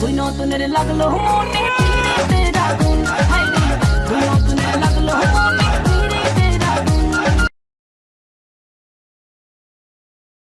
Tui no tu nere lagalo humo ni ha